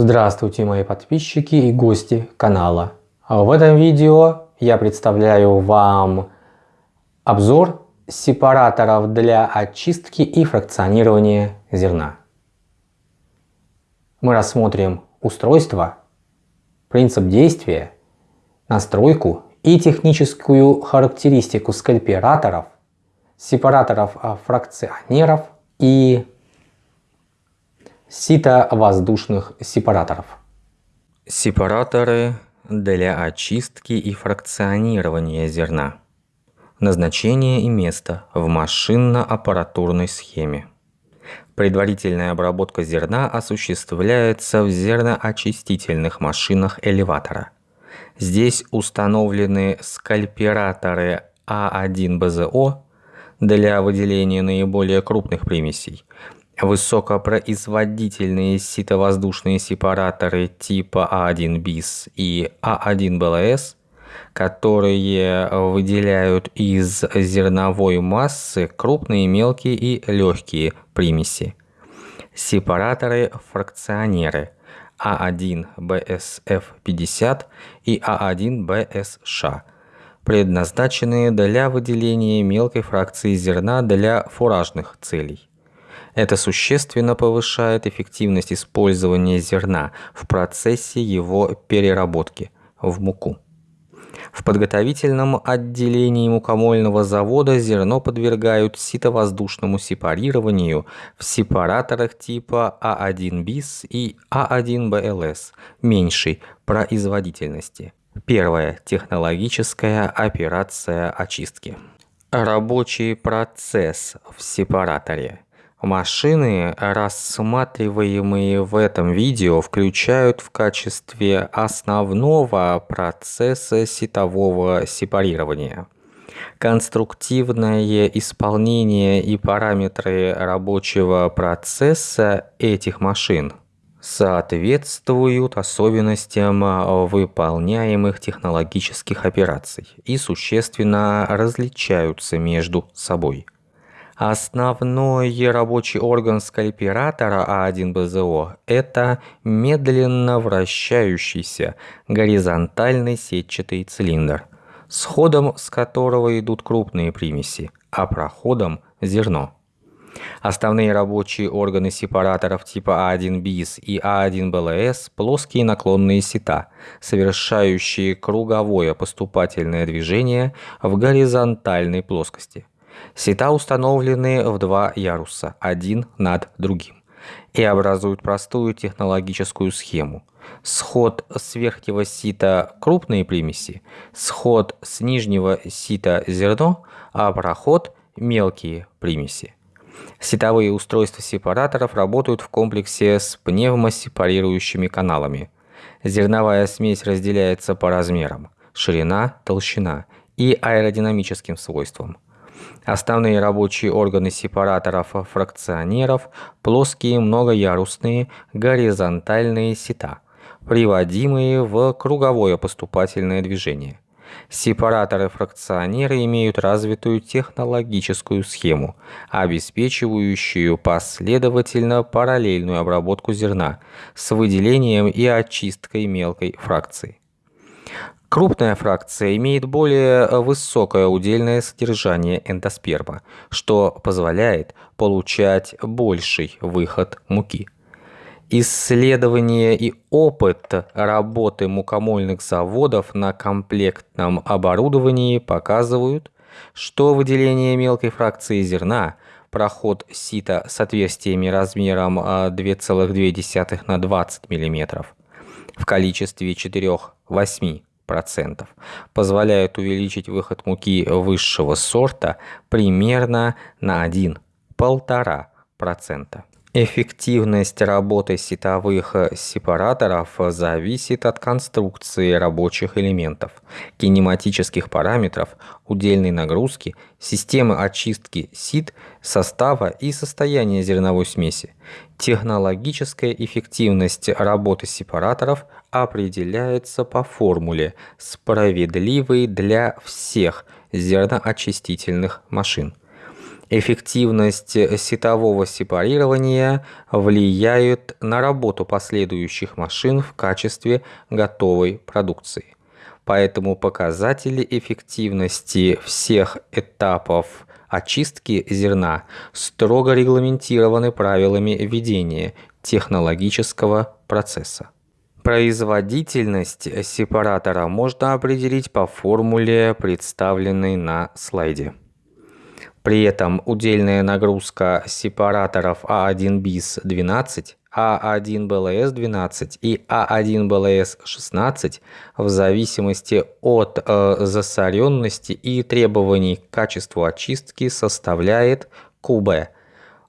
Здравствуйте мои подписчики и гости канала. В этом видео я представляю вам обзор сепараторов для очистки и фракционирования зерна. Мы рассмотрим устройство, принцип действия, настройку и техническую характеристику скальпираторов, сепараторов фракционеров и сито-воздушных сепараторов. Сепараторы для очистки и фракционирования зерна. Назначение и место в машинно-аппаратурной схеме. Предварительная обработка зерна осуществляется в зерноочистительных машинах элеватора. Здесь установлены скальпираторы А1БЗО для выделения наиболее крупных примесей, Высокопроизводительные ситовоздушные сепараторы типа А1 БИС и А1 БЛС, которые выделяют из зерновой массы крупные, мелкие и легкие примеси. Сепараторы-фракционеры А1 БСФ-50 и А1 БСШ предназначенные для выделения мелкой фракции зерна для фуражных целей. Это существенно повышает эффективность использования зерна в процессе его переработки в муку. В подготовительном отделении мукомольного завода зерно подвергают ситовоздушному сепарированию в сепараторах типа А1 БИС и А1 БЛС меньшей производительности. Первая технологическая операция очистки. Рабочий процесс в сепараторе – Машины, рассматриваемые в этом видео, включают в качестве основного процесса сетового сепарирования. Конструктивное исполнение и параметры рабочего процесса этих машин соответствуют особенностям выполняемых технологических операций и существенно различаются между собой. Основной рабочий орган скальпиратора А1БЗО – это медленно вращающийся горизонтальный сетчатый цилиндр, с ходом с которого идут крупные примеси, а проходом – зерно. Основные рабочие органы сепараторов типа А1 БИС и А1 БЛС – плоские наклонные сета, совершающие круговое поступательное движение в горизонтальной плоскости – Сета установлены в два яруса, один над другим, и образуют простую технологическую схему. Сход с верхнего сита крупные примеси, сход с нижнего сита зерно, а проход мелкие примеси. Сетовые устройства сепараторов работают в комплексе с пневмосепарирующими каналами. Зерновая смесь разделяется по размерам – ширина, толщина и аэродинамическим свойствам – Основные рабочие органы сепараторов-фракционеров – плоские многоярусные горизонтальные сета, приводимые в круговое поступательное движение. Сепараторы-фракционеры имеют развитую технологическую схему, обеспечивающую последовательно параллельную обработку зерна с выделением и очисткой мелкой фракции. Крупная фракция имеет более э, высокое удельное содержание эндосперма, что позволяет получать больший выход муки. Исследования и опыт работы мукомольных заводов на комплектном оборудовании показывают, что выделение мелкой фракции зерна, проход сита с отверстиями размером 2,2 э, на 20 мм в количестве 4-8 процентов позволяет увеличить выход муки высшего сорта примерно на 1-1,5%. Эффективность работы сетовых сепараторов зависит от конструкции рабочих элементов, кинематических параметров, удельной нагрузки, системы очистки сит, состава и состояния зерновой смеси. Технологическая эффективность работы сепараторов определяется по формуле, справедливой для всех зерноочистительных машин. Эффективность сетового сепарирования влияет на работу последующих машин в качестве готовой продукции. Поэтому показатели эффективности всех этапов очистки зерна строго регламентированы правилами ведения технологического процесса. Производительность сепаратора можно определить по формуле, представленной на слайде. При этом удельная нагрузка сепараторов А1 bis 12, А1 БЛС 12 и А1 БЛС 16 в зависимости от э, засоренности и требований к качеству очистки составляет КБ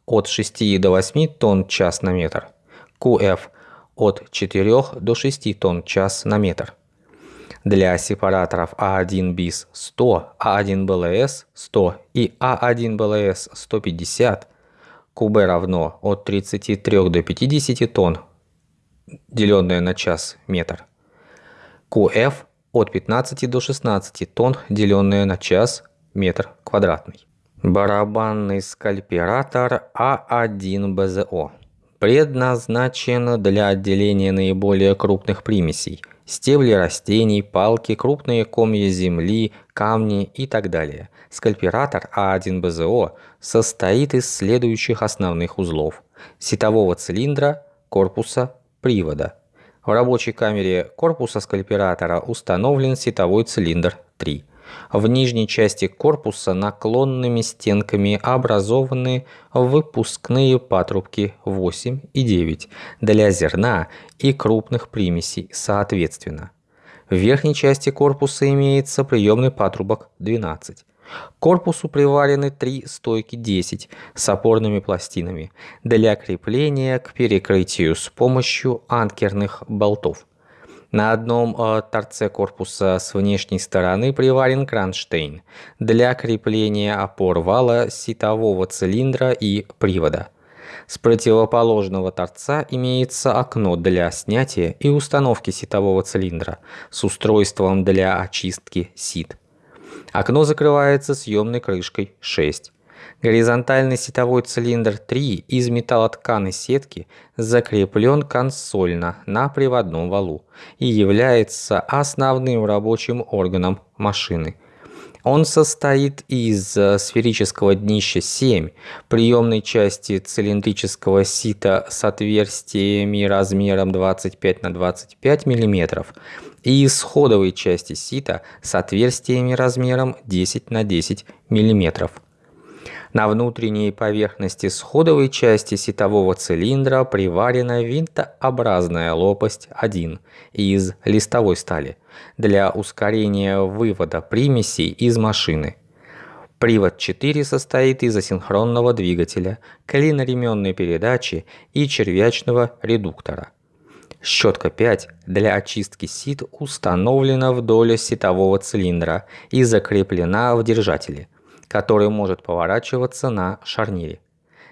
от 6 до 8 тонн час на метр, КФ от 4 до 6 тонн час на метр для сепараторов А1 bis 100, А1 БЛС 100 и А1 БЛС 150 КУБ равно от 33 до 50 тонн, деленное на час метр. КФ от 15 до 16 тонн, деленное на час метр квадратный. Барабанный скальпиратор А1 БЗО предназначен для отделения наиболее крупных примесей – стебли растений, палки, крупные комья земли, камни и так далее. Скальпиратор А1БЗО состоит из следующих основных узлов. Сетового цилиндра, корпуса, привода. В рабочей камере корпуса скальпиратора установлен сетовой цилиндр 3. В нижней части корпуса наклонными стенками образованы выпускные патрубки 8 и 9 для зерна и крупных примесей соответственно. В верхней части корпуса имеется приемный патрубок 12. К корпусу приварены три стойки 10 с опорными пластинами для крепления к перекрытию с помощью анкерных болтов. На одном э, торце корпуса с внешней стороны приварен кронштейн для крепления опор вала сетового цилиндра и привода. С противоположного торца имеется окно для снятия и установки сетового цилиндра с устройством для очистки сит. Окно закрывается съемной крышкой 6. Горизонтальный сетовой цилиндр 3 из металлотканой сетки закреплен консольно на приводном валу и является основным рабочим органом машины. Он состоит из э, сферического днища 7, приемной части цилиндрического сита с отверстиями размером 25 на 25 мм и исходовой части сита с отверстиями размером 10 на 10 мм. На внутренней поверхности сходовой части сетового цилиндра приварена винтообразная лопасть 1 из листовой стали для ускорения вывода примесей из машины. Привод 4 состоит из асинхронного двигателя, клиноременной передачи и червячного редуктора. Щетка 5 для очистки сит установлена вдоль сетового цилиндра и закреплена в держателе – который может поворачиваться на шарнире.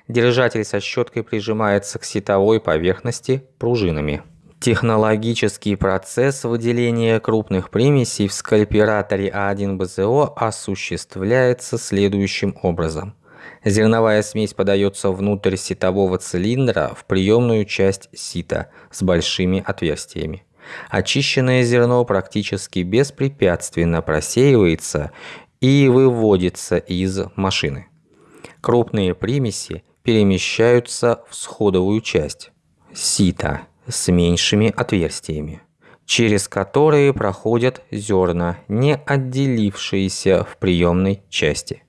Держатель со щеткой прижимается к сетовой поверхности пружинами. Технологический процесс выделения крупных примесей в скальпираторе А1БЗО осуществляется следующим образом. Зерновая смесь подается внутрь сетового цилиндра в приемную часть сита с большими отверстиями. Очищенное зерно практически беспрепятственно просеивается и выводится из машины. Крупные примеси перемещаются в сходовую часть сита с меньшими отверстиями, через которые проходят зерна, не отделившиеся в приемной части.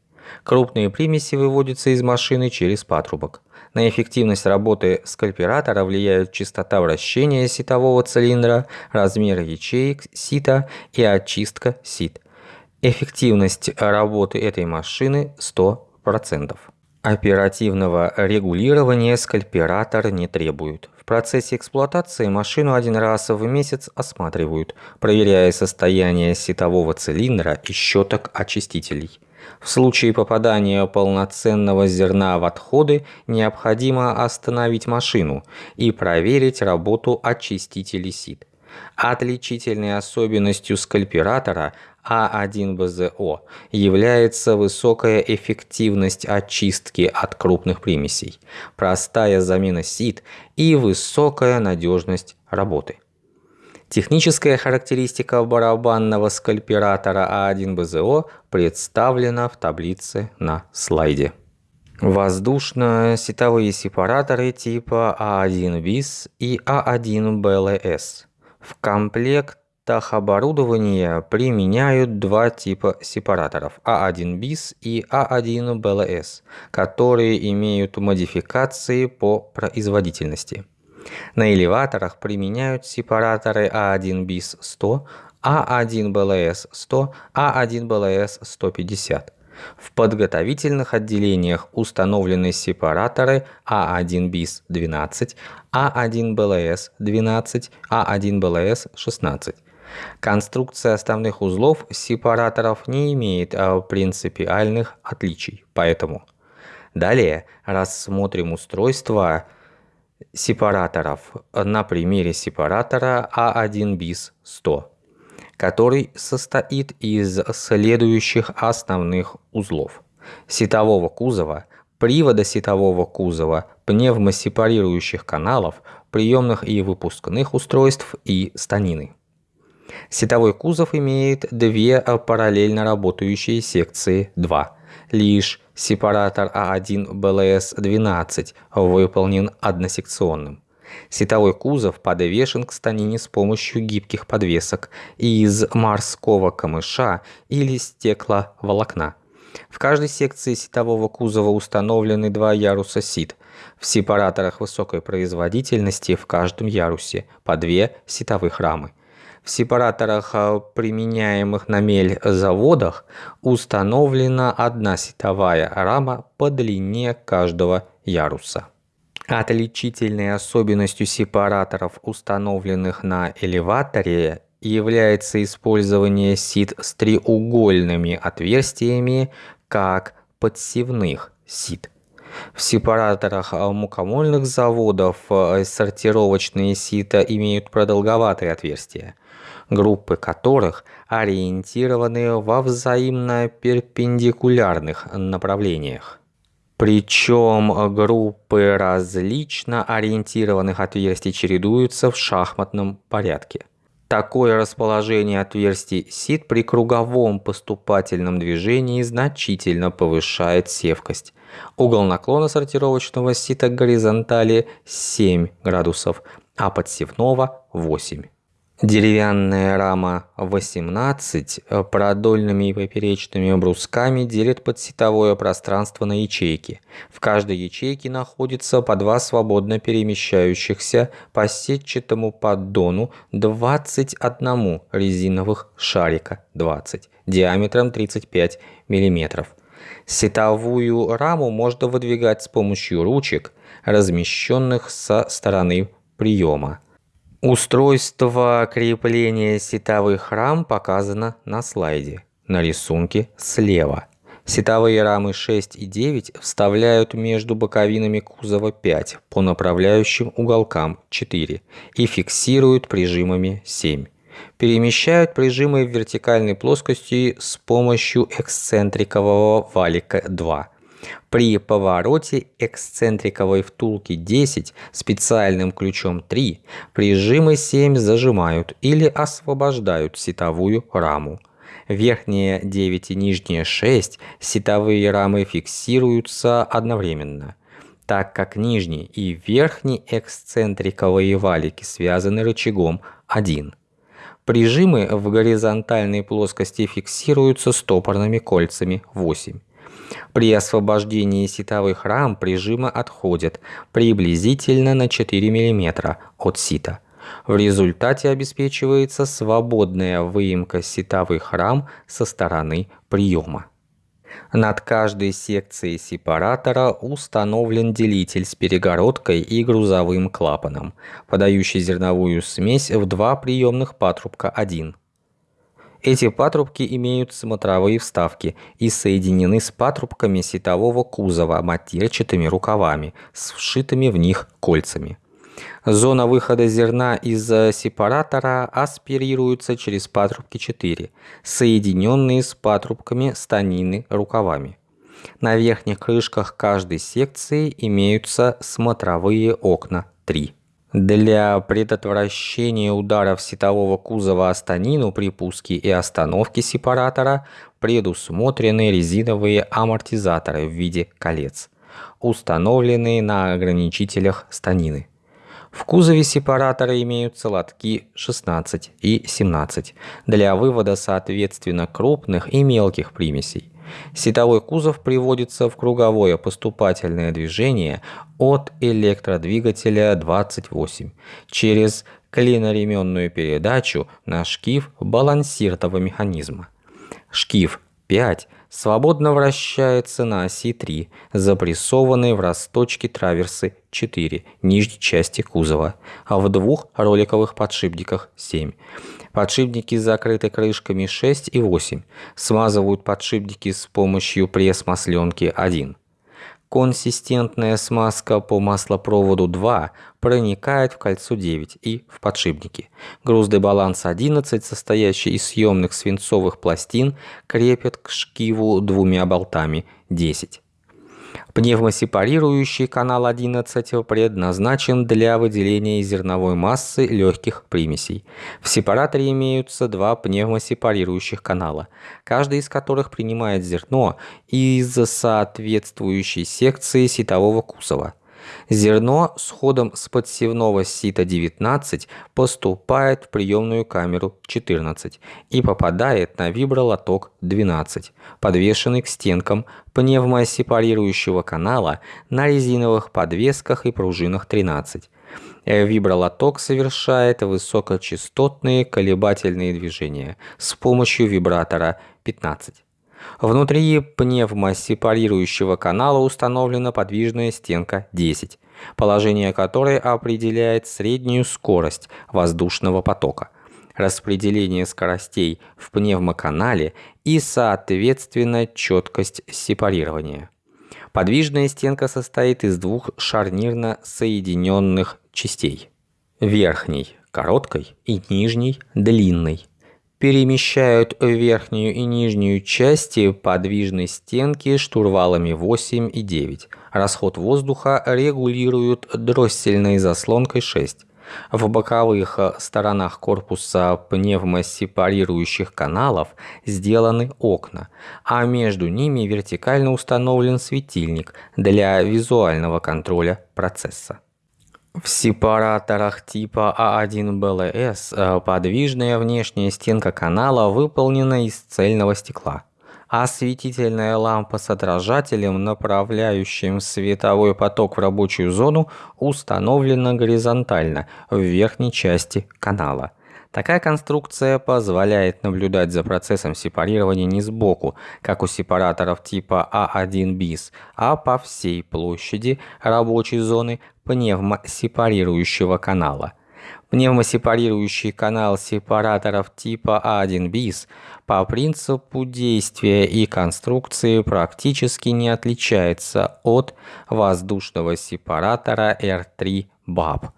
Крупные примеси выводятся из машины через патрубок. На эффективность работы скальпиратора влияют частота вращения ситового цилиндра, размер ячеек сита и очистка сит. Эффективность работы этой машины 100%. Оперативного регулирования скальпиратор не требует. В процессе эксплуатации машину один раз в месяц осматривают, проверяя состояние сетового цилиндра и щеток очистителей. В случае попадания полноценного зерна в отходы необходимо остановить машину и проверить работу очистителей сит. Отличительной особенностью скальпиратора А1БЗО является высокая эффективность очистки от крупных примесей, простая замена сит и высокая надежность работы. Техническая характеристика барабанного скальпиратора А1БЗО представлена в таблице на слайде. Воздушно-сетовые сепараторы типа А1 BIS и А1 BLS. В комплектах оборудования применяют два типа сепараторов А1 BIS и А1 BLS, которые имеют модификации по производительности. На элеваторах применяют сепараторы А1 BIS 100, А1 BLS 100, А1 BLS 150. В подготовительных отделениях установлены сепараторы А1 BIS 12, А1 BLS 12, А1 BLS 16. Конструкция основных узлов сепараторов не имеет а, принципиальных отличий, поэтому далее рассмотрим устройство сепараторов на примере сепаратора А1 BIS 100 который состоит из следующих основных узлов. Сетового кузова, привода сетового кузова, пневмосепарирующих каналов, приемных и выпускных устройств и станины. Сетовой кузов имеет две параллельно работающие секции 2. Лишь сепаратор А1 БЛС-12 выполнен односекционным. Сетовой кузов подвешен к станине с помощью гибких подвесок из морского камыша или стекловолокна. В каждой секции сетового кузова установлены два яруса сит. В сепараторах высокой производительности в каждом ярусе по две сетовых рамы. В сепараторах, а, применяемых на мель заводах, установлена одна сетовая рама по длине каждого яруса. Отличительной особенностью сепараторов, установленных на элеваторе, является использование сит с треугольными отверстиями как подсевных сит. В сепараторах мукомольных заводов э, сортировочные сита имеют продолговатые отверстия, группы которых ориентированы во взаимно перпендикулярных направлениях. Причем группы различно ориентированных отверстий чередуются в шахматном порядке. Такое расположение отверстий сит при круговом поступательном движении значительно повышает севкость. Угол наклона сортировочного сита горизонтали 7 градусов, а подсевного 8. Деревянная рама 18 э, продольными и поперечными брусками делит подсетовое пространство на ячейки. В каждой ячейке находится по два свободно перемещающихся по сетчатому поддону 21 резиновых шарика 20 диаметром 35 мм. Сетовую раму можно выдвигать с помощью ручек, размещенных со стороны приема. Устройство крепления сетовых рам показано на слайде, на рисунке слева. Сетовые рамы 6 и 9 вставляют между боковинами кузова 5 по направляющим уголкам 4 и фиксируют прижимами 7. Перемещают прижимы в вертикальной плоскости с помощью эксцентрикового валика 2 при повороте эксцентриковой втулки 10 специальным ключом 3 прижимы 7 зажимают или освобождают сетовую раму. Верхние 9 и нижние 6 сетовые рамы фиксируются одновременно, так как нижний и верхний эксцентриковые валики связаны рычагом 1. Прижимы в горизонтальной плоскости фиксируются стопорными кольцами 8. При освобождении ситовых рам прижимы отходят приблизительно на 4 мм от сита. В результате обеспечивается свободная выемка ситовых рам со стороны приема. Над каждой секцией сепаратора установлен делитель с перегородкой и грузовым клапаном, подающий зерновую смесь в два приемных патрубка 1. Эти патрубки имеют смотровые вставки и соединены с патрубками сетового кузова матерчатыми рукавами с вшитыми в них кольцами. Зона выхода зерна из сепаратора аспирируется через патрубки 4, соединенные с патрубками станины рукавами. На верхних крышках каждой секции имеются смотровые окна 3. Для предотвращения ударов сетового кузова о станину при пуске и остановке сепаратора предусмотрены резиновые амортизаторы в виде колец, установленные на ограничителях станины. В кузове сепаратора имеются лотки 16 и 17 для вывода соответственно крупных и мелких примесей. Сетовой кузов приводится в круговое поступательное движение от электродвигателя 28 через клиноременную передачу на шкив балансирного механизма. Шкив 5 свободно вращается на оси 3, запрессованной в росточке траверсы 4 нижней части кузова, а в двух роликовых подшипниках 7. Подшипники закрыты крышками 6 и 8. Смазывают подшипники с помощью пресс-масленки 1. Консистентная смазка по маслопроводу 2 проникает в кольцо 9 и в подшипники. Груздный баланс 11, состоящий из съемных свинцовых пластин, крепят к шкиву двумя болтами 10. Пневмосепарирующий канал 11 предназначен для выделения зерновой массы легких примесей. В сепараторе имеются два пневмосепарирующих канала, каждый из которых принимает зерно из соответствующей секции сетового кузова. Зерно с ходом с подсевного сита 19 поступает в приемную камеру 14 и попадает на вибролоток 12, подвешенный к стенкам пневмосепарирующего канала на резиновых подвесках и пружинах 13. Вибролоток совершает высокочастотные колебательные движения с помощью вибратора 15. Внутри пневмосепарирующего канала установлена подвижная стенка 10, положение которой определяет среднюю скорость воздушного потока, распределение скоростей в пневмоканале и, соответственно, четкость сепарирования. Подвижная стенка состоит из двух шарнирно соединенных частей. Верхней – короткой и нижней – длинной перемещают верхнюю и нижнюю части подвижной стенки штурвалами 8 и 9. Расход воздуха регулируют дроссельной заслонкой 6. В боковых сторонах корпуса пневмосепарирующих каналов сделаны окна, а между ними вертикально установлен светильник для визуального контроля процесса. В сепараторах типа А1БЛС э, подвижная внешняя стенка канала выполнена из цельного стекла. Осветительная лампа с отражателем, направляющим световой поток в рабочую зону, установлена горизонтально в верхней части канала. Такая конструкция позволяет наблюдать за процессом сепарирования не сбоку, как у сепараторов типа А1 bis, а по всей площади рабочей зоны пневмосепарирующего канала. Пневмосепарирующий канал сепараторов типа А1 bis по принципу действия и конструкции практически не отличается от воздушного сепаратора R3 BAP.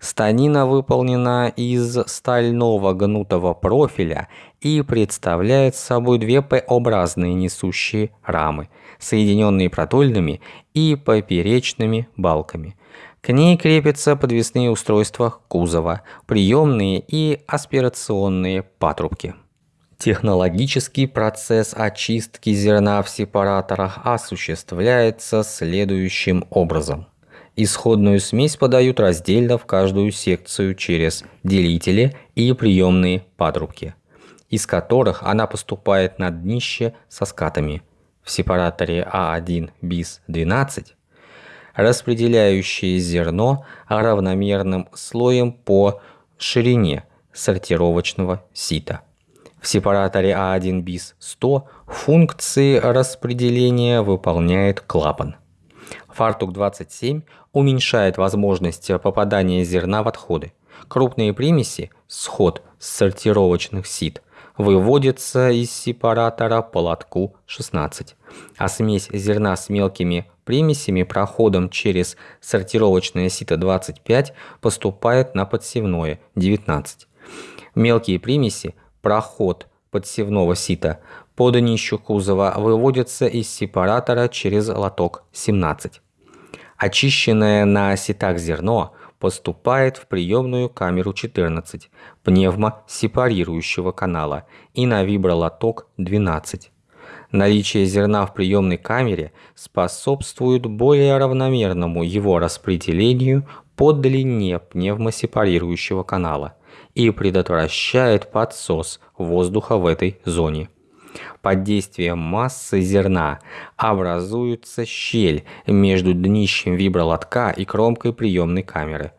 Станина выполнена из стального гнутого профиля и представляет собой две П-образные несущие рамы, соединенные продольными и поперечными балками. К ней крепятся подвесные устройства кузова, приемные и аспирационные патрубки. Технологический процесс очистки зерна в сепараторах осуществляется следующим образом – Исходную смесь подают раздельно в каждую секцию через делители и приемные патрубки, из которых она поступает на днище со скатами в сепараторе А1 bis 12, распределяющие зерно равномерным слоем по ширине сортировочного сита. В сепараторе А1 bis 100 функции распределения выполняет клапан – Фартук 27 уменьшает возможность попадания зерна в отходы. Крупные примеси, сход сортировочных сит, выводится из сепаратора по лотку 16, а смесь зерна с мелкими примесями проходом через сортировочное сито 25 поступает на подсевное 19. Мелкие примеси, проход подсевного сита по днищу кузова выводятся из сепаратора через лоток 17. Очищенное на ситах зерно поступает в приемную камеру 14 пневмосепарирующего канала и на вибролоток 12. Наличие зерна в приемной камере способствует более равномерному его распределению по длине пневмосепарирующего канала и предотвращает подсос воздуха в этой зоне. Под действием массы зерна образуется щель между днищем вибролотка и кромкой приемной камеры,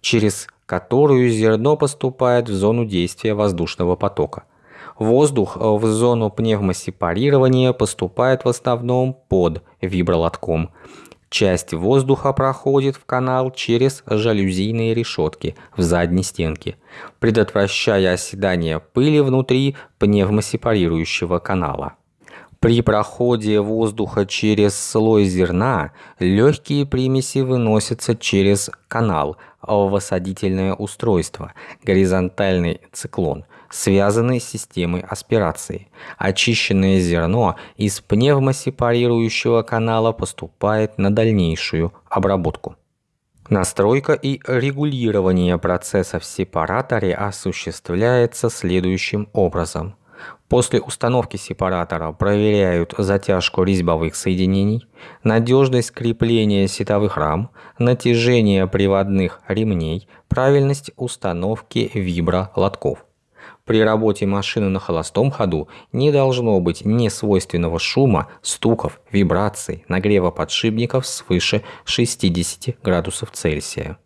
через которую зерно поступает в зону действия воздушного потока. Воздух в зону пневмосепарирования поступает в основном под вибролотком – Часть воздуха проходит в канал через жалюзийные решетки в задней стенке, предотвращая оседание пыли внутри пневмосепарирующего канала. При проходе воздуха через слой зерна легкие примеси выносятся через канал в осадительное устройство, горизонтальный циклон – связанный с системой аспирации. Очищенное зерно из пневмосепарирующего канала поступает на дальнейшую обработку. Настройка и регулирование процесса в сепараторе осуществляется следующим образом. После установки сепаратора проверяют затяжку резьбовых соединений, надежность крепления сетовых рам, натяжение приводных ремней, правильность установки вибролотков. При работе машины на холостом ходу не должно быть несвойственного шума, стуков, вибраций, нагрева подшипников свыше 60 градусов Цельсия.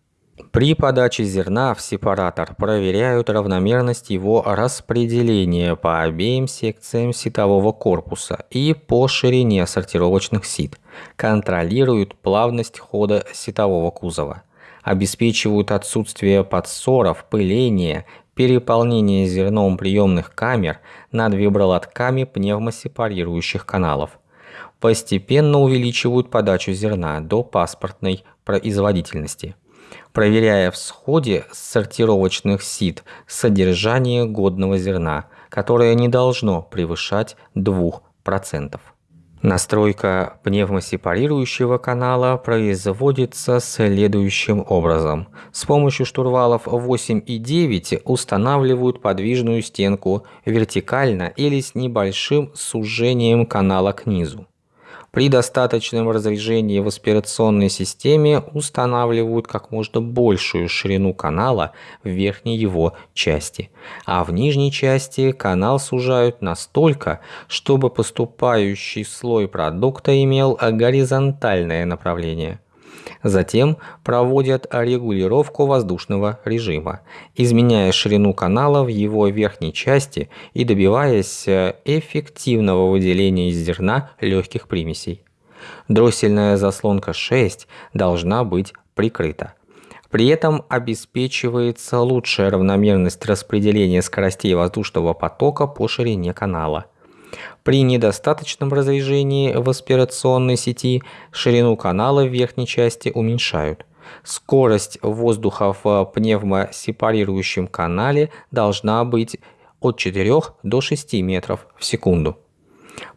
При подаче зерна в сепаратор проверяют равномерность его распределения по обеим секциям ситового корпуса и по ширине сортировочных сит, контролируют плавность хода ситового кузова, обеспечивают отсутствие подсоров, пыления, переполнение зерном приемных камер над вибролотками пневмосепарирующих каналов. Постепенно увеличивают подачу зерна до паспортной производительности, проверяя в сходе сортировочных сит содержание годного зерна, которое не должно превышать 2%. Настройка пневмосепарирующего канала производится следующим образом. С помощью штурвалов 8 и 9 устанавливают подвижную стенку вертикально или с небольшим сужением канала к низу. При достаточном разрежении в аспирационной системе устанавливают как можно большую ширину канала в верхней его части, а в нижней части канал сужают настолько, чтобы поступающий слой продукта имел горизонтальное направление. Затем проводят регулировку воздушного режима, изменяя ширину канала в его верхней части и добиваясь э, эффективного выделения из зерна легких примесей. Дроссельная заслонка 6 должна быть прикрыта. При этом обеспечивается лучшая равномерность распределения скоростей воздушного потока по ширине канала – при недостаточном разрежении в аспирационной сети ширину канала в верхней части уменьшают. Скорость воздуха в пневмосепарирующем канале должна быть от 4 до 6 метров в секунду.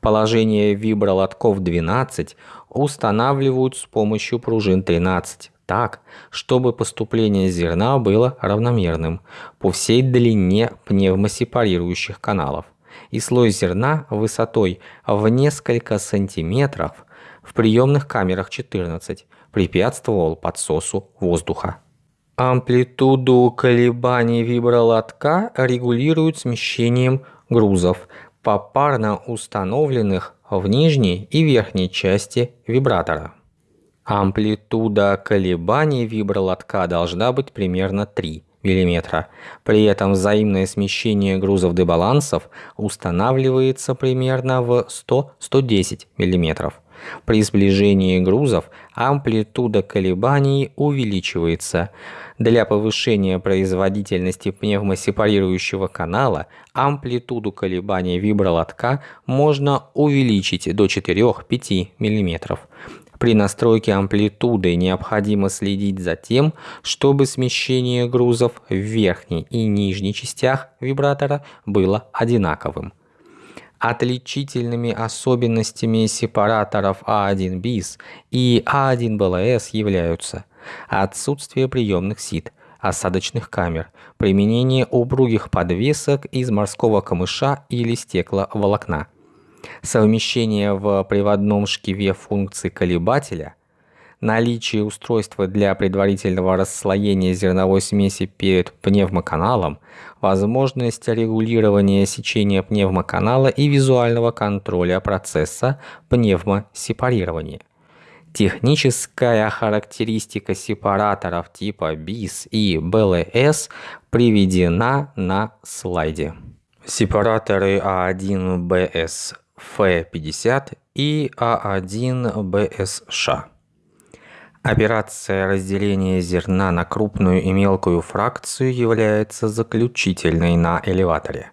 Положение вибролотков 12 устанавливают с помощью пружин 13 так, чтобы поступление зерна было равномерным по всей длине пневмосепарирующих каналов и слой зерна высотой в несколько сантиметров в приемных камерах 14 препятствовал подсосу воздуха. Амплитуду колебаний вибролотка регулируют смещением грузов, попарно установленных в нижней и верхней части вибратора. Амплитуда колебаний вибролотка должна быть примерно 3 мм. При этом взаимное смещение грузов дебалансов устанавливается примерно в 100-110 мм. При сближении грузов амплитуда колебаний увеличивается. Для повышения производительности пневмосепарирующего канала амплитуду колебаний вибролотка можно увеличить до 4-5 мм. При настройке амплитуды необходимо следить за тем, чтобы смещение грузов в верхней и нижней частях вибратора было одинаковым. Отличительными особенностями сепараторов А1 bis и А1 BLS являются отсутствие приемных сит, осадочных камер, применение упругих подвесок из морского камыша или стекловолокна, совмещение в приводном шкиве функций колебателя – наличие устройства для предварительного расслоения зерновой смеси перед пневмоканалом, возможность регулирования сечения пневмоканала и визуального контроля процесса пневмосепарирования. Техническая характеристика сепараторов типа BIS и BLS приведена на слайде. Сепараторы А1BS F50 и А1BSШ Операция разделения зерна на крупную и мелкую фракцию является заключительной на элеваторе.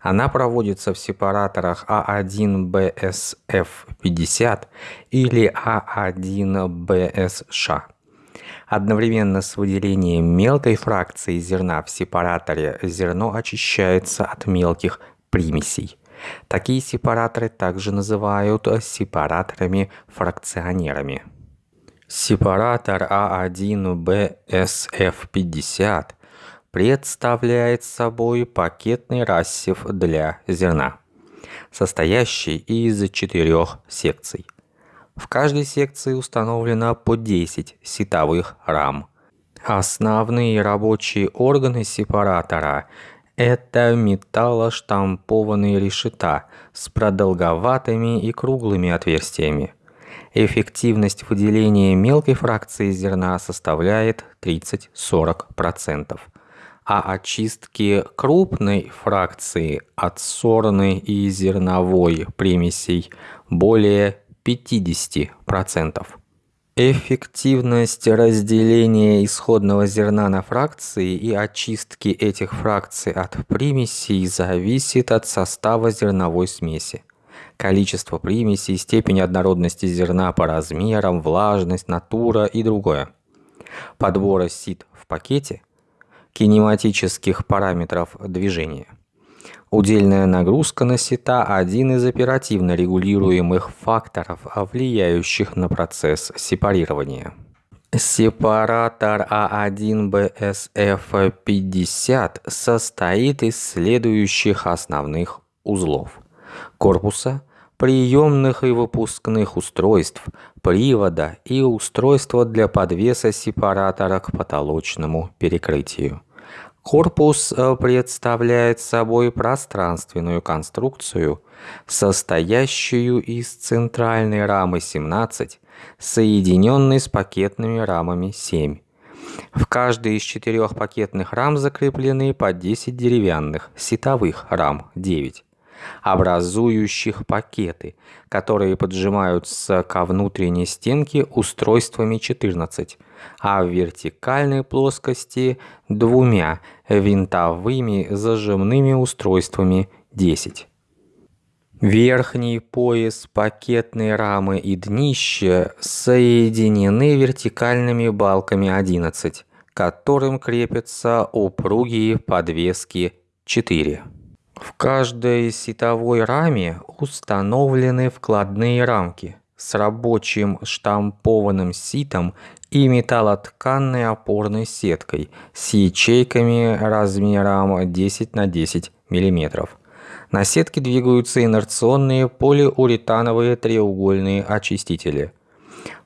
Она проводится в сепараторах А1BSF50 или А1BSШ. Одновременно с выделением мелкой фракции зерна в сепараторе зерно очищается от мелких примесей. Такие сепараторы также называют сепараторами-фракционерами. Сепаратор А1BSF50 представляет собой пакетный рассев для зерна, состоящий из четырех секций. В каждой секции установлено по 10 сетовых рам. Основные рабочие органы сепаратора – это металлоштампованные решета с продолговатыми и круглыми отверстиями. Эффективность выделения мелкой фракции зерна составляет 30-40%, а очистки крупной фракции от сорной и зерновой примесей более 50%. Эффективность разделения исходного зерна на фракции и очистки этих фракций от примесей зависит от состава зерновой смеси количество примесей, степень однородности зерна по размерам, влажность, натура и другое. Подбора сит в пакете, кинематических параметров движения. Удельная нагрузка на сита – один из оперативно регулируемых факторов, влияющих на процесс сепарирования. Сепаратор А1BSF50 состоит из следующих основных узлов – корпуса, приемных и выпускных устройств, привода и устройства для подвеса сепаратора к потолочному перекрытию. Корпус э, представляет собой пространственную конструкцию, состоящую из центральной рамы 17, соединенной с пакетными рамами 7. В каждой из четырех пакетных рам закреплены по 10 деревянных сетовых рам 9 образующих пакеты, которые поджимаются ко внутренней стенке устройствами 14, а в вертикальной плоскости двумя винтовыми зажимными устройствами 10. Верхний пояс пакетной рамы и днище соединены вертикальными балками 11, к которым крепятся упругие подвески 4. В каждой сетовой раме установлены вкладные рамки с рабочим штампованным ситом и металлотканной опорной сеткой с ячейками размером 10 на 10 мм. На сетке двигаются инерционные полиуретановые треугольные очистители.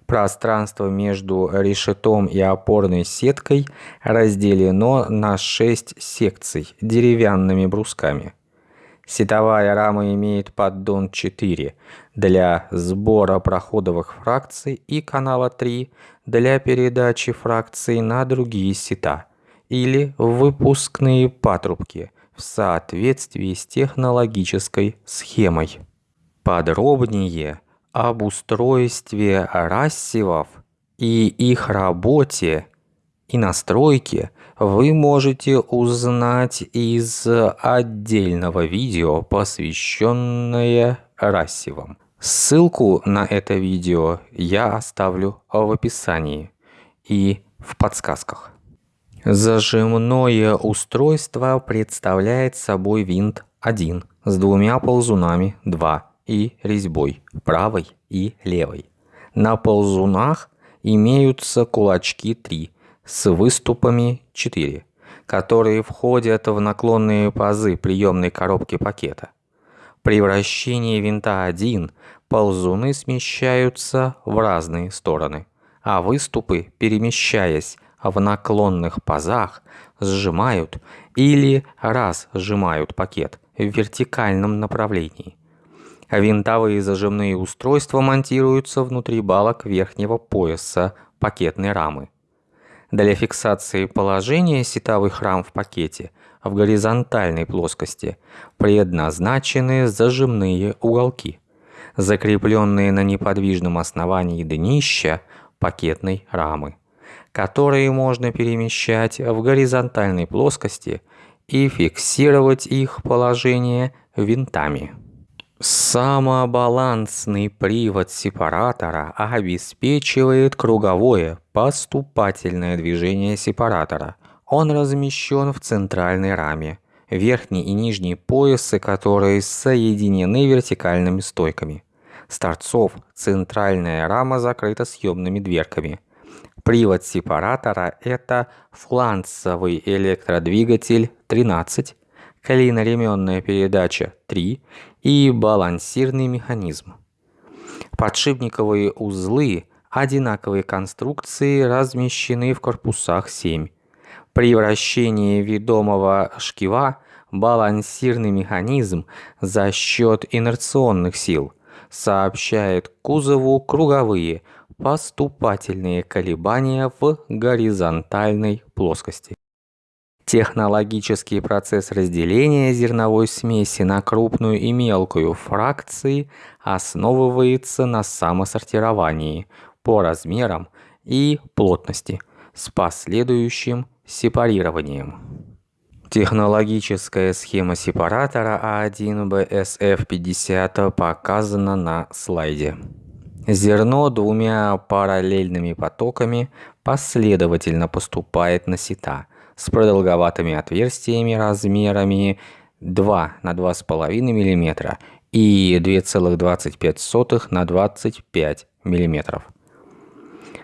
Пространство между решетом и опорной сеткой разделено на 6 секций деревянными брусками – Сетовая рама имеет поддон 4 для сбора проходовых фракций и канала 3 для передачи фракций на другие сета или выпускные патрубки в соответствии с технологической схемой. Подробнее об устройстве рассевов и их работе и настройке вы можете узнать из отдельного видео, посвященное рассивам. Ссылку на это видео я оставлю в описании и в подсказках. Зажимное устройство представляет собой винт 1 с двумя ползунами 2 и резьбой правой и левой. На ползунах имеются кулачки 3 с выступами 4, которые входят в наклонные пазы приемной коробки пакета. При вращении винта 1 ползуны смещаются в разные стороны, а выступы, перемещаясь в наклонных пазах, сжимают или раз сжимают пакет в вертикальном направлении. Винтовые зажимные устройства монтируются внутри балок верхнего пояса пакетной рамы. Для фиксации положения сетовых рам в пакете в горизонтальной плоскости предназначены зажимные уголки, закрепленные на неподвижном основании днища пакетной рамы, которые можно перемещать в горизонтальной плоскости и фиксировать их положение винтами. Самобалансный привод сепаратора обеспечивает круговое поступательное движение сепаратора. Он размещен в центральной раме, верхний и нижние поясы которые соединены вертикальными стойками. С торцов центральная рама закрыта съемными дверками. Привод сепаратора – это фланцевый электродвигатель 13, клиноременная передача 3 и балансирный механизм. Подшипниковые узлы одинаковой конструкции размещены в корпусах 7. При вращении ведомого шкива балансирный механизм за счет инерционных сил сообщает кузову круговые поступательные колебания в горизонтальной плоскости. Технологический процесс разделения зерновой смеси на крупную и мелкую фракции основывается на самосортировании по размерам и плотности с последующим сепарированием. Технологическая схема сепаратора А1BSF50 показана на слайде. Зерно двумя параллельными потоками последовательно поступает на сета – с продолговатыми отверстиями размерами 2 на 2,5 мм и 2,25 на 25 мм.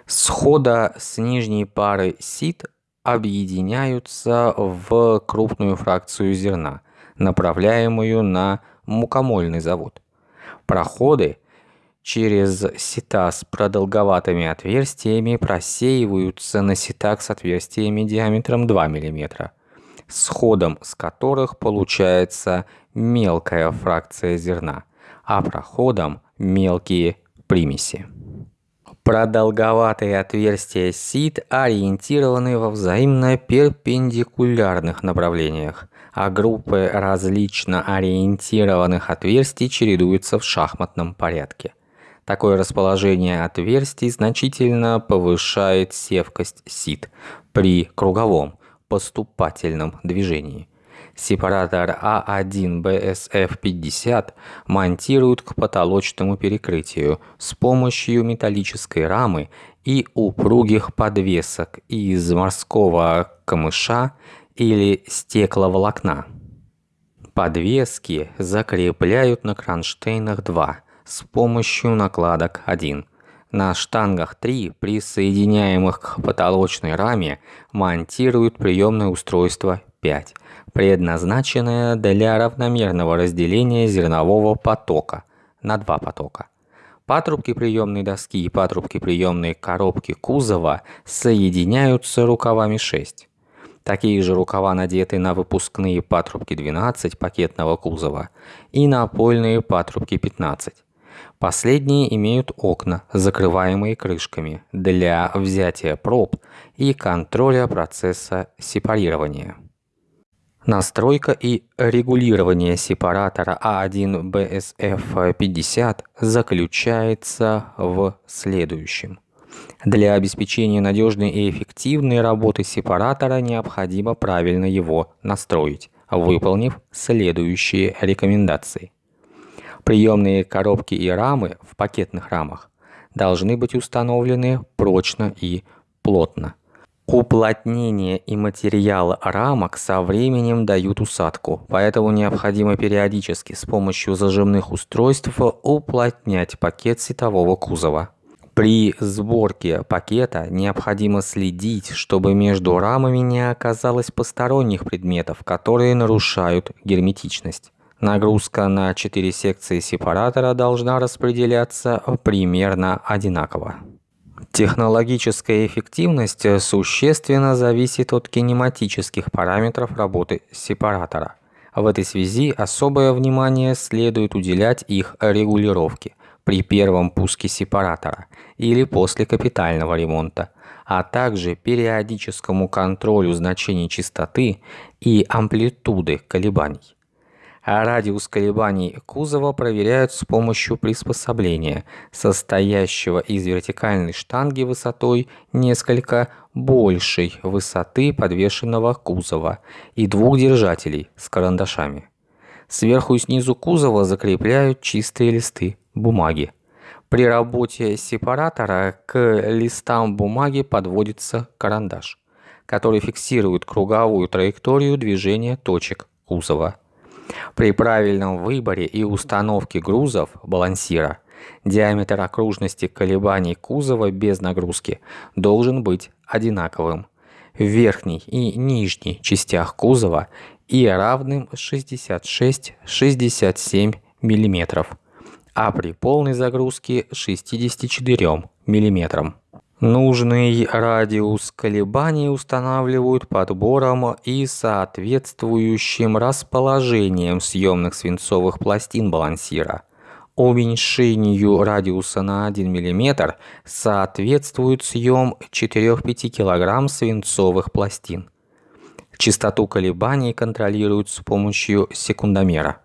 Схода с нижней пары сит объединяются в крупную фракцию зерна, направляемую на мукомольный завод. Проходы через сета с продолговатыми отверстиями просеиваются на сетах с отверстиями диаметром 2 мм, сходом с которых получается мелкая фракция зерна, а проходом мелкие примеси. Продолговатые отверстия сит ориентированы во взаимно перпендикулярных направлениях, а группы различно ориентированных отверстий чередуются в шахматном порядке. Такое расположение отверстий значительно повышает севкость сит при круговом поступательном движении. Сепаратор А1BSF50 монтируют к потолочному перекрытию с помощью металлической рамы и упругих подвесок из морского камыша или стекловолокна. Подвески закрепляют на кронштейнах 2 с помощью накладок 1. На штангах 3, присоединяемых к потолочной раме, монтируют приемное устройство 5, предназначенное для равномерного разделения зернового потока на два потока. Патрубки приемной доски и патрубки приемной коробки кузова соединяются рукавами 6. Такие же рукава надеты на выпускные патрубки 12 пакетного кузова и напольные патрубки 15. Последние имеют окна, закрываемые крышками, для взятия проб и контроля процесса сепарирования. Настройка и регулирование сепаратора А1BSF50 заключается в следующем. Для обеспечения надежной и эффективной работы сепаратора необходимо правильно его настроить, выполнив следующие рекомендации. Приемные коробки и рамы в пакетных рамах должны быть установлены прочно и плотно. Уплотнение и материал рамок со временем дают усадку, поэтому необходимо периодически с помощью зажимных устройств уплотнять пакет сетового кузова. При сборке пакета необходимо следить, чтобы между рамами не оказалось посторонних предметов, которые нарушают герметичность. Нагрузка на 4 секции сепаратора должна распределяться примерно одинаково. Технологическая эффективность существенно зависит от кинематических параметров работы сепаратора. В этой связи особое внимание следует уделять их регулировке при первом пуске сепаратора или после капитального ремонта, а также периодическому контролю значений частоты и амплитуды колебаний а радиус колебаний кузова проверяют с помощью приспособления, состоящего из вертикальной штанги высотой несколько большей высоты подвешенного кузова и двух держателей с карандашами. Сверху и снизу кузова закрепляют чистые листы бумаги. При работе сепаратора к листам бумаги подводится карандаш, который фиксирует круговую траекторию движения точек кузова. При правильном выборе и установке грузов балансира диаметр окружности колебаний кузова без нагрузки должен быть одинаковым в верхней и нижней частях кузова и равным 66-67 мм, а при полной загрузке 64 мм. Нужный радиус колебаний устанавливают подбором и соответствующим расположением съемных свинцовых пластин балансира. Уменьшению радиуса на 1 мм соответствует съем 4-5 кг свинцовых пластин. Частоту колебаний контролируют с помощью секундомера.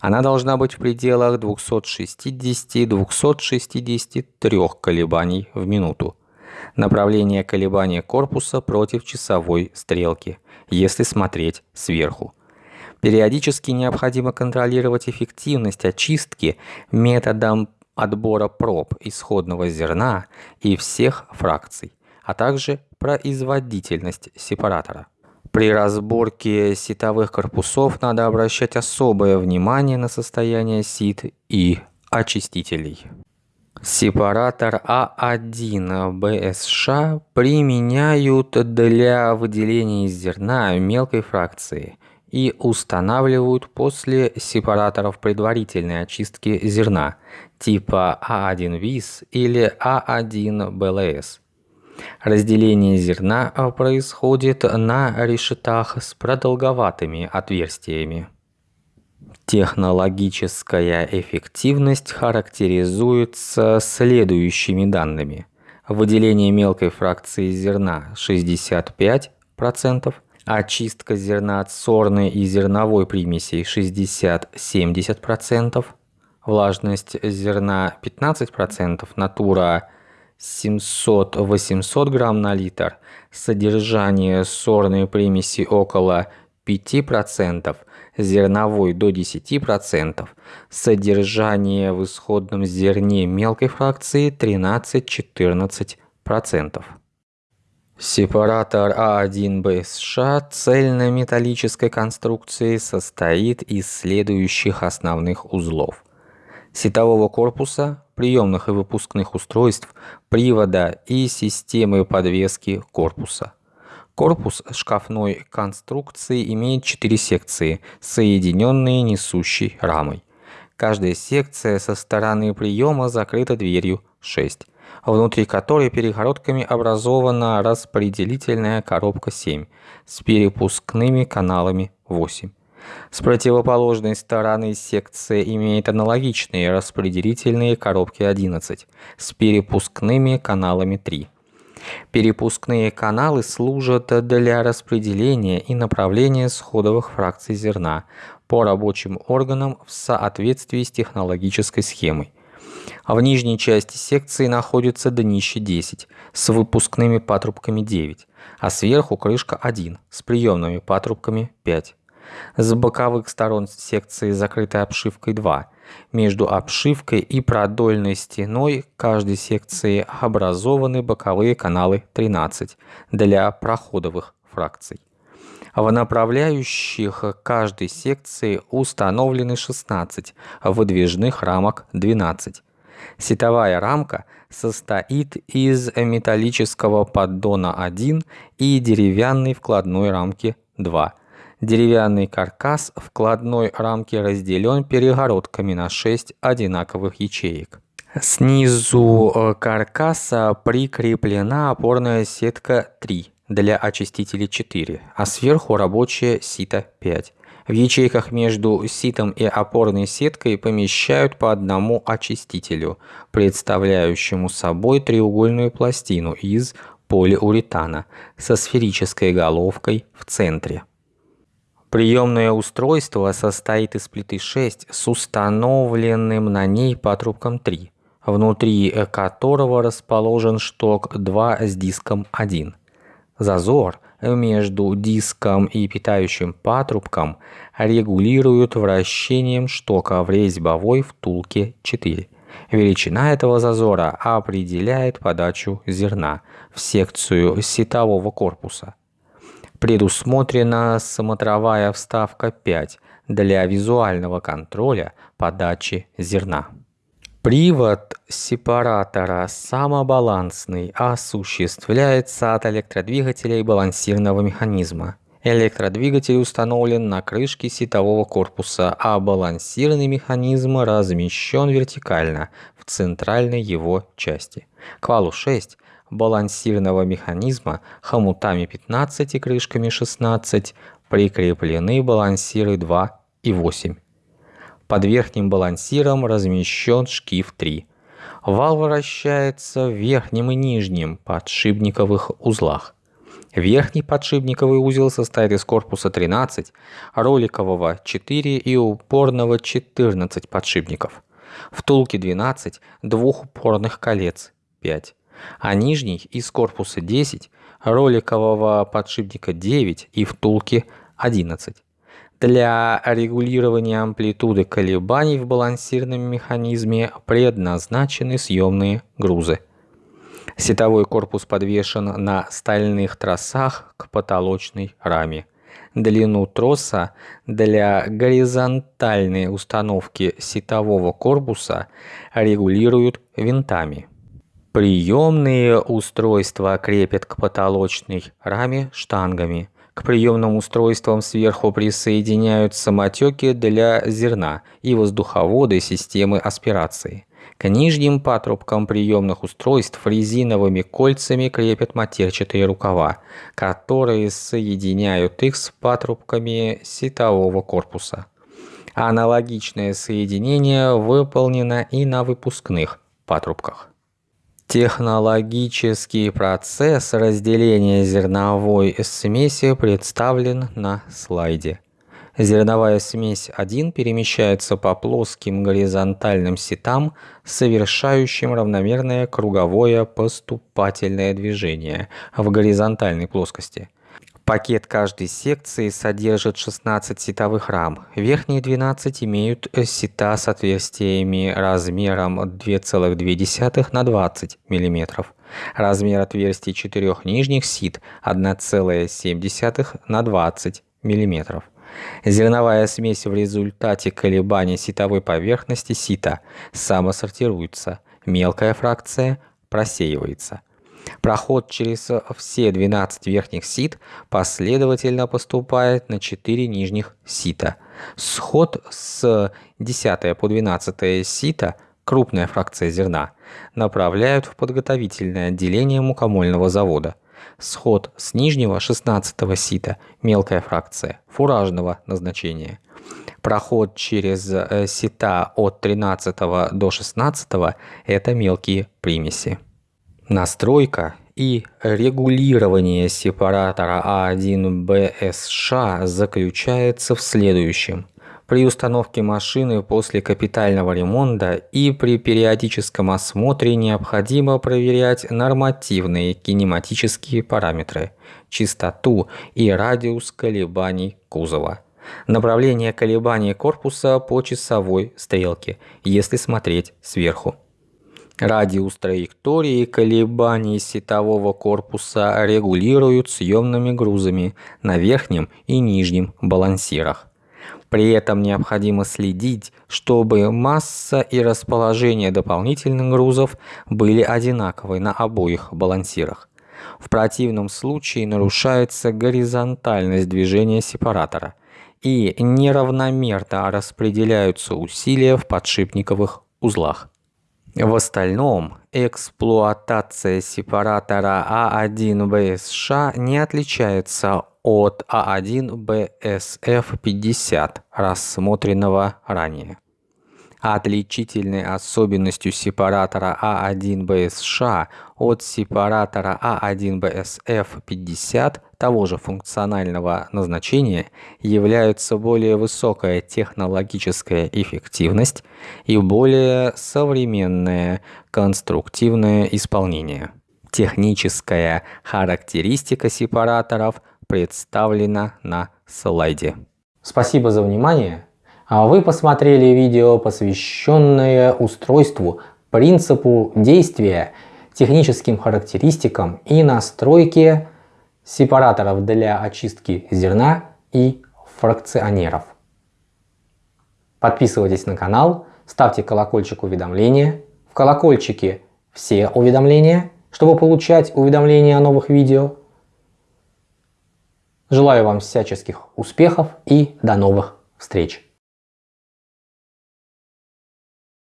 Она должна быть в пределах 260-263 колебаний в минуту направление колебания корпуса против часовой стрелки, если смотреть сверху. Периодически необходимо контролировать эффективность очистки методом отбора проб исходного зерна и всех фракций, а также производительность сепаратора. При разборке ситовых корпусов надо обращать особое внимание на состояние сит и очистителей. Сепаратор А1 БСШ применяют для выделения из зерна мелкой фракции и устанавливают после сепараторов предварительной очистки зерна типа А1 ВИС или А1 БЛС. Разделение зерна происходит на решетах с продолговатыми отверстиями. Технологическая эффективность характеризуется следующими данными. Выделение мелкой фракции зерна 65%, очистка зерна от сорной и зерновой примесей 60-70%, влажность зерна 15%, натура 700-800 грамм на литр, содержание сорной примеси около 5%, зерновой до 10%, содержание в исходном зерне мелкой фракции 13-14%. Сепаратор А1БСШ цельнометаллической конструкции состоит из следующих основных узлов. Сетового корпуса, приемных и выпускных устройств, привода и системы подвески корпуса – Корпус шкафной конструкции имеет четыре секции, соединенные несущей рамой. Каждая секция со стороны приема закрыта дверью 6, внутри которой перегородками образована распределительная коробка 7 с перепускными каналами 8. С противоположной стороны секция имеет аналогичные распределительные коробки 11 с перепускными каналами 3. Перепускные каналы служат для распределения и направления сходовых фракций зерна по рабочим органам в соответствии с технологической схемой. В нижней части секции находится днище 10 с выпускными патрубками 9, а сверху крышка 1 с приемными патрубками 5. С боковых сторон секции закрытой обшивкой 2. Между обшивкой и продольной стеной каждой секции образованы боковые каналы 13 для проходовых фракций. В направляющих каждой секции установлены 16, выдвижных рамок 12. Сетовая рамка состоит из металлического поддона 1 и деревянной вкладной рамки 2. Деревянный каркас вкладной рамки разделен перегородками на 6 одинаковых ячеек. Снизу э, каркаса прикреплена опорная сетка 3 для очистителей 4, а сверху рабочая сито 5. В ячейках между ситом и опорной сеткой помещают по одному очистителю, представляющему собой треугольную пластину из полиуретана со сферической головкой в центре. Приемное устройство состоит из плиты 6 с установленным на ней патрубком 3, внутри которого расположен шток 2 с диском 1. Зазор между диском и питающим патрубком регулируют вращением штока в резьбовой втулке 4. Величина этого зазора определяет подачу зерна в секцию сетового корпуса. Предусмотрена смотровая вставка 5 для визуального контроля подачи зерна. Привод сепаратора самобалансный осуществляется от электродвигателя и балансирного механизма. Электродвигатель установлен на крышке сетового корпуса, а балансирный механизм размещен вертикально в центральной его части. К валу 6 балансирного механизма хомутами 15 и крышками 16 прикреплены балансиры 2 и 8. Под верхним балансиром размещен шкив 3. Вал вращается в верхнем и нижнем подшипниковых узлах. Верхний подшипниковый узел состоит из корпуса 13, роликового 4 и упорного 14 подшипников. Втулки 12, двух упорных колец 5. А нижний из корпуса 10, роликового подшипника 9 и втулки 11. Для регулирования амплитуды колебаний в балансирном механизме предназначены съемные грузы. Сетовой корпус подвешен на стальных тросах к потолочной раме. Длину троса для горизонтальной установки сетового корпуса регулируют винтами. Приемные устройства крепят к потолочной раме штангами – к приемным устройствам сверху присоединяют самотеки для зерна и воздуховоды системы аспирации. К нижним патрубкам приемных устройств резиновыми кольцами крепят матерчатые рукава, которые соединяют их с патрубками сетового корпуса. Аналогичное соединение выполнено и на выпускных патрубках. Технологический процесс разделения зерновой смеси представлен на слайде. Зерновая смесь 1 перемещается по плоским горизонтальным сетам, совершающим равномерное круговое поступательное движение в горизонтальной плоскости. Пакет каждой секции содержит 16 сетовых рам. Верхние 12 имеют сета с отверстиями размером 2,2 на 20 мм. Размер отверстий четырех нижних сит 1,7 на 20 мм. Зерновая смесь в результате колебаний сетовой поверхности сита самосортируется. Мелкая фракция просеивается. Проход через все 12 верхних сит последовательно поступает на 4 нижних сита. Сход с 10 по 12 сита, крупная фракция зерна, направляют в подготовительное отделение мукомольного завода. Сход с нижнего 16 сита, мелкая фракция, фуражного назначения. Проход через э, сита от 13 до 16 – это мелкие примеси. Настройка и регулирование сепаратора А1БСШ заключается в следующем. При установке машины после капитального ремонта и при периодическом осмотре необходимо проверять нормативные кинематические параметры, частоту и радиус колебаний кузова. Направление колебаний корпуса по часовой стрелке, если смотреть сверху. Радиус траектории колебаний сетового корпуса регулируют съемными грузами на верхнем и нижнем балансирах. При этом необходимо следить, чтобы масса и расположение дополнительных грузов были одинаковы на обоих балансирах. В противном случае нарушается горизонтальность движения сепаратора и неравномерно распределяются усилия в подшипниковых узлах. В остальном, эксплуатация сепаратора А1БСШ не отличается от А1БСФ50, рассмотренного ранее. Отличительной особенностью сепаратора А1БСШ от сепаратора А1БСФ50 того же функционального назначения являются более высокая технологическая эффективность и более современное конструктивное исполнение. Техническая характеристика сепараторов – представлена на слайде. Спасибо за внимание. А вы посмотрели видео, посвященное устройству, принципу действия, техническим характеристикам и настройке сепараторов для очистки зерна и фракционеров. Подписывайтесь на канал, ставьте колокольчик уведомления. В колокольчике все уведомления, чтобы получать уведомления о новых видео. Желаю вам всяческих успехов и до новых встреч!